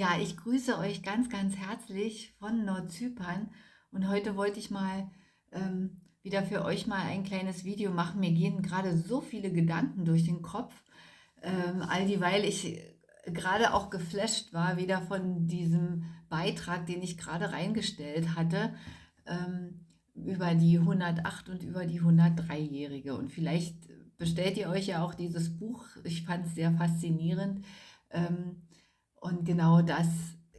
Ja, ich grüße euch ganz, ganz herzlich von Nordzypern und heute wollte ich mal ähm, wieder für euch mal ein kleines Video machen. Mir gehen gerade so viele Gedanken durch den Kopf, ähm, all dieweil ich gerade auch geflasht war, wieder von diesem Beitrag, den ich gerade reingestellt hatte, ähm, über die 108 und über die 103-Jährige. Und vielleicht bestellt ihr euch ja auch dieses Buch. Ich fand es sehr faszinierend. Ähm, und genau das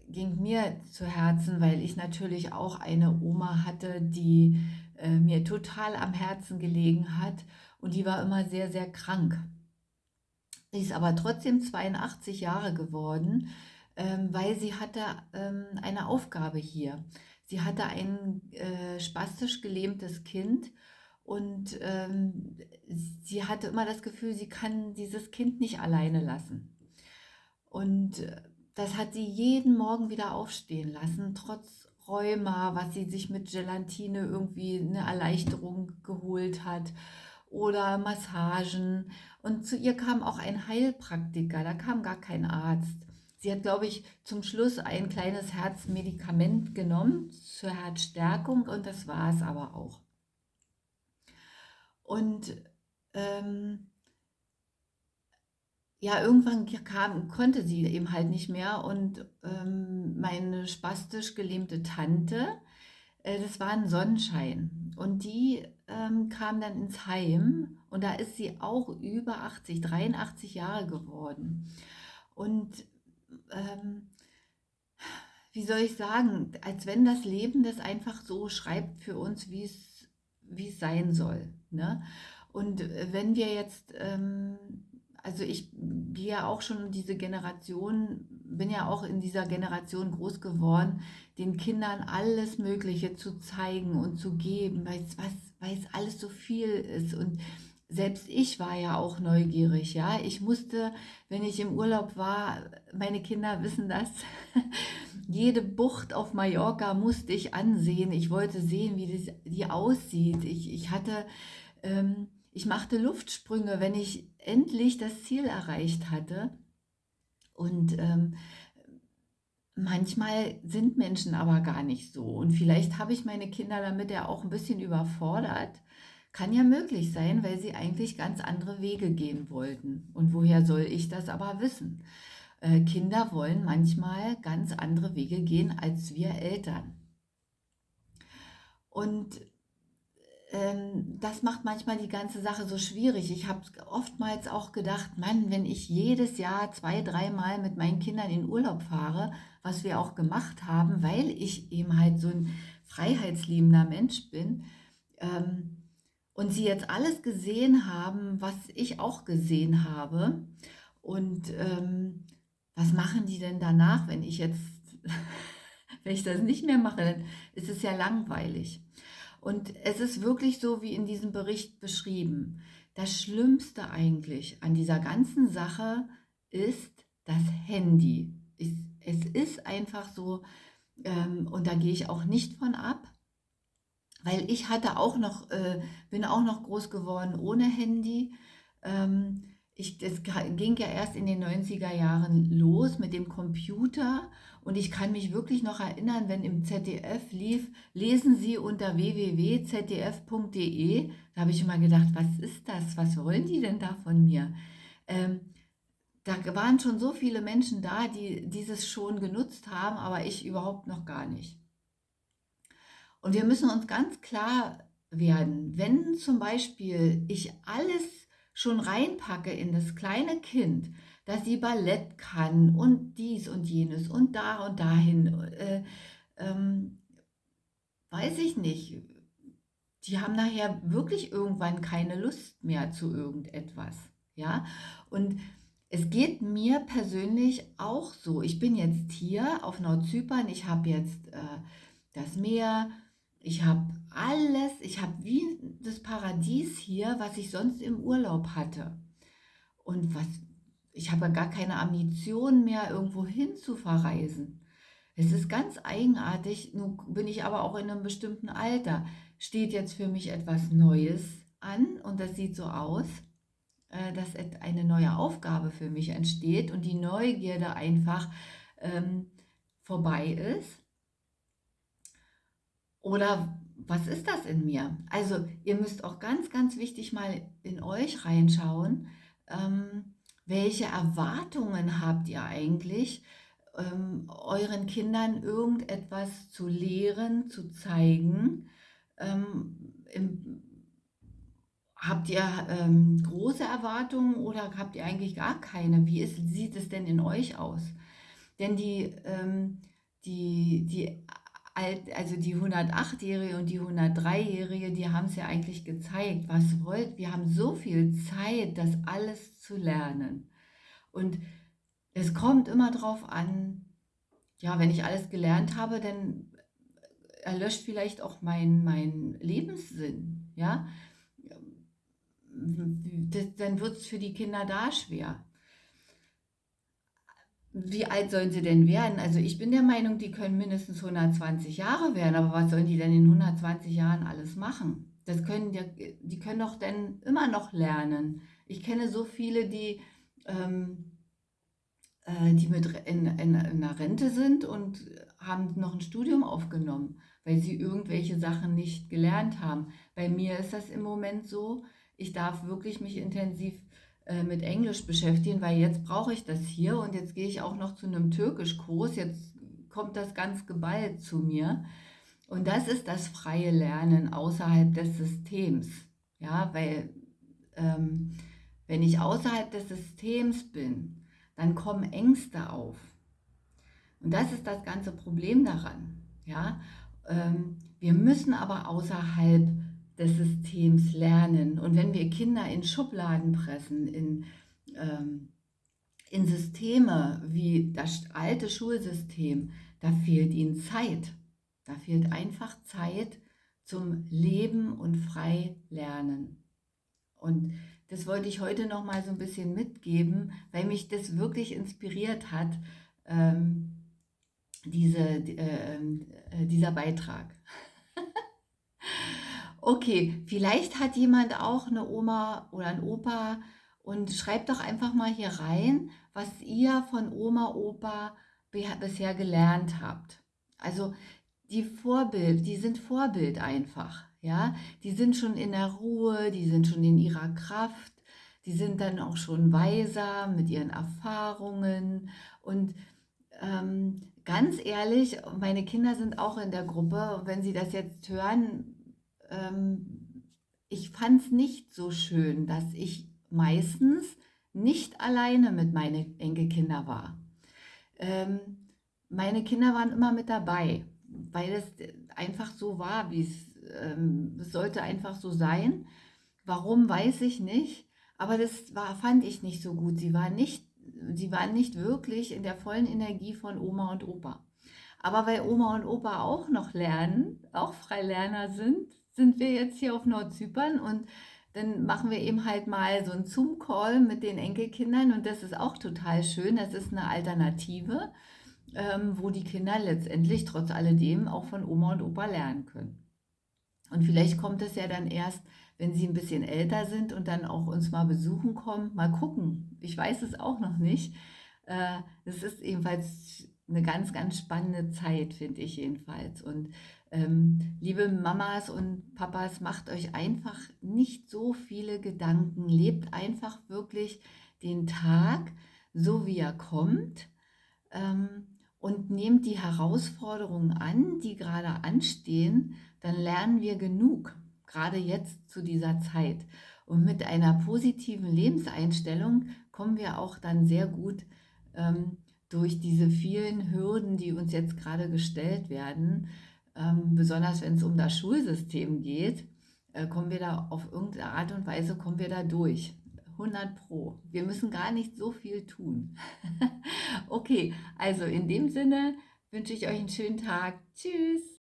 ging mir zu Herzen, weil ich natürlich auch eine Oma hatte, die äh, mir total am Herzen gelegen hat und die war immer sehr, sehr krank. Sie ist aber trotzdem 82 Jahre geworden, ähm, weil sie hatte ähm, eine Aufgabe hier. Sie hatte ein äh, spastisch gelähmtes Kind und ähm, sie hatte immer das Gefühl, sie kann dieses Kind nicht alleine lassen. Und äh, das hat sie jeden Morgen wieder aufstehen lassen, trotz Rheuma, was sie sich mit Gelatine irgendwie eine Erleichterung geholt hat oder Massagen. Und zu ihr kam auch ein Heilpraktiker, da kam gar kein Arzt. Sie hat, glaube ich, zum Schluss ein kleines Herzmedikament genommen zur Herzstärkung und das war es aber auch. Und ähm, ja, irgendwann kam, konnte sie eben halt nicht mehr und ähm, meine spastisch gelähmte Tante, äh, das war ein Sonnenschein und die ähm, kam dann ins Heim und da ist sie auch über 80, 83 Jahre geworden und ähm, wie soll ich sagen, als wenn das Leben das einfach so schreibt für uns, wie es, sein soll. Ne? Und wenn wir jetzt ähm, also ich gehe ja auch schon diese Generation, bin ja auch in dieser Generation groß geworden, den Kindern alles Mögliche zu zeigen und zu geben, weil es, was, weil es alles so viel ist. Und selbst ich war ja auch neugierig, ja. Ich musste, wenn ich im Urlaub war, meine Kinder wissen das, jede Bucht auf Mallorca musste ich ansehen. Ich wollte sehen, wie die aussieht. Ich, ich hatte... Ähm, ich machte Luftsprünge, wenn ich endlich das Ziel erreicht hatte. Und ähm, manchmal sind Menschen aber gar nicht so. Und vielleicht habe ich meine Kinder damit ja auch ein bisschen überfordert. Kann ja möglich sein, weil sie eigentlich ganz andere Wege gehen wollten. Und woher soll ich das aber wissen? Äh, Kinder wollen manchmal ganz andere Wege gehen als wir Eltern. Und das macht manchmal die ganze Sache so schwierig. Ich habe oftmals auch gedacht, Mann, wenn ich jedes Jahr zwei, dreimal mit meinen Kindern in Urlaub fahre, was wir auch gemacht haben, weil ich eben halt so ein freiheitsliebender Mensch bin, ähm, und sie jetzt alles gesehen haben, was ich auch gesehen habe. Und ähm, was machen die denn danach, wenn ich jetzt, wenn ich das nicht mehr mache, dann ist es ja langweilig. Und es ist wirklich so wie in diesem Bericht beschrieben. Das Schlimmste eigentlich an dieser ganzen Sache ist das Handy. Es ist einfach so, ähm, und da gehe ich auch nicht von ab, weil ich hatte auch noch, äh, bin auch noch groß geworden ohne Handy. Ähm, ich, das ging ja erst in den 90er Jahren los mit dem Computer und ich kann mich wirklich noch erinnern, wenn im ZDF lief, lesen Sie unter www.zdf.de, da habe ich immer gedacht, was ist das, was wollen die denn da von mir? Ähm, da waren schon so viele Menschen da, die dieses schon genutzt haben, aber ich überhaupt noch gar nicht. Und wir müssen uns ganz klar werden, wenn zum Beispiel ich alles schon reinpacke in das kleine Kind, dass sie Ballett kann und dies und jenes und da und dahin, äh, ähm, weiß ich nicht. Die haben nachher wirklich irgendwann keine Lust mehr zu irgendetwas. Ja, und es geht mir persönlich auch so. Ich bin jetzt hier auf Nordzypern, ich habe jetzt äh, das Meer, ich habe alles, ich habe wie das Paradies hier, was ich sonst im Urlaub hatte. Und was, ich habe gar keine Ambition mehr, irgendwo hin zu verreisen. Es ist ganz eigenartig, nun bin ich aber auch in einem bestimmten Alter. Steht jetzt für mich etwas Neues an und das sieht so aus, äh, dass eine neue Aufgabe für mich entsteht und die Neugierde einfach ähm, vorbei ist? Oder was ist das in mir? Also ihr müsst auch ganz, ganz wichtig mal in euch reinschauen. Ähm, welche Erwartungen habt ihr eigentlich, ähm, euren Kindern irgendetwas zu lehren, zu zeigen? Ähm, im, habt ihr ähm, große Erwartungen oder habt ihr eigentlich gar keine? Wie ist, sieht es denn in euch aus? Denn die, ähm, die, die also die 108-Jährige und die 103-Jährige, die haben es ja eigentlich gezeigt, was wollt. Wir haben so viel Zeit, das alles zu lernen. Und es kommt immer darauf an, ja, wenn ich alles gelernt habe, dann erlöscht vielleicht auch mein, mein Lebenssinn, ja. dann wird es für die Kinder da schwer wie alt sollen sie denn werden? Also ich bin der Meinung, die können mindestens 120 Jahre werden, aber was sollen die denn in 120 Jahren alles machen? Das können die, die können doch dann immer noch lernen. Ich kenne so viele, die, ähm, äh, die mit in, in, in einer Rente sind und haben noch ein Studium aufgenommen, weil sie irgendwelche Sachen nicht gelernt haben. Bei mir ist das im Moment so, ich darf wirklich mich intensiv äh, mit Englisch beschäftigen, weil jetzt brauche ich das hier und jetzt gehe ich auch noch zu einem Türkischkurs. Jetzt kommt das ganz geballt zu mir. Und das ist das freie Lernen außerhalb des Systems. Ja, weil ähm, wenn ich außerhalb des Systems bin, dann kommen Ängste auf. Und das ist das ganze Problem daran. Ja, ähm, wir müssen aber außerhalb des Systems lernen. Und wenn wir Kinder in Schubladen pressen, in, ähm, in Systeme wie das alte Schulsystem, da fehlt ihnen Zeit. Da fehlt einfach Zeit zum Leben und frei lernen. Und das wollte ich heute noch mal so ein bisschen mitgeben, weil mich das wirklich inspiriert hat, ähm, diese, äh, äh, dieser Beitrag. Okay, vielleicht hat jemand auch eine Oma oder ein Opa und schreibt doch einfach mal hier rein, was ihr von Oma, Opa bisher gelernt habt. Also die Vorbild, die sind Vorbild einfach, ja. Die sind schon in der Ruhe, die sind schon in ihrer Kraft, die sind dann auch schon weiser mit ihren Erfahrungen und ähm, ganz ehrlich, meine Kinder sind auch in der Gruppe wenn sie das jetzt hören, ähm, ich fand es nicht so schön, dass ich meistens nicht alleine mit meinen Enkelkindern war. Ähm, meine Kinder waren immer mit dabei, weil es einfach so war, wie es, ähm, sollte einfach so sein. Warum, weiß ich nicht, aber das war, fand ich nicht so gut. Sie waren nicht, sie waren nicht wirklich in der vollen Energie von Oma und Opa. Aber weil Oma und Opa auch noch lernen, auch Freilerner sind, sind wir jetzt hier auf Nordzypern und dann machen wir eben halt mal so einen Zoom-Call mit den Enkelkindern und das ist auch total schön. Das ist eine Alternative, ähm, wo die Kinder letztendlich trotz alledem auch von Oma und Opa lernen können. Und vielleicht kommt es ja dann erst, wenn sie ein bisschen älter sind und dann auch uns mal besuchen kommen. Mal gucken. Ich weiß es auch noch nicht. Es äh, ist ebenfalls eine ganz, ganz spannende Zeit, finde ich jedenfalls. Und ähm, liebe Mamas und Papas, macht euch einfach nicht so viele Gedanken. Lebt einfach wirklich den Tag so, wie er kommt. Ähm, und nehmt die Herausforderungen an, die gerade anstehen, dann lernen wir genug, gerade jetzt zu dieser Zeit. Und mit einer positiven Lebenseinstellung kommen wir auch dann sehr gut ähm, durch diese vielen Hürden, die uns jetzt gerade gestellt werden, ähm, besonders wenn es um das Schulsystem geht, äh, kommen wir da auf irgendeine Art und Weise, kommen wir da durch. 100 Pro. Wir müssen gar nicht so viel tun. okay, also in dem Sinne wünsche ich euch einen schönen Tag. Tschüss.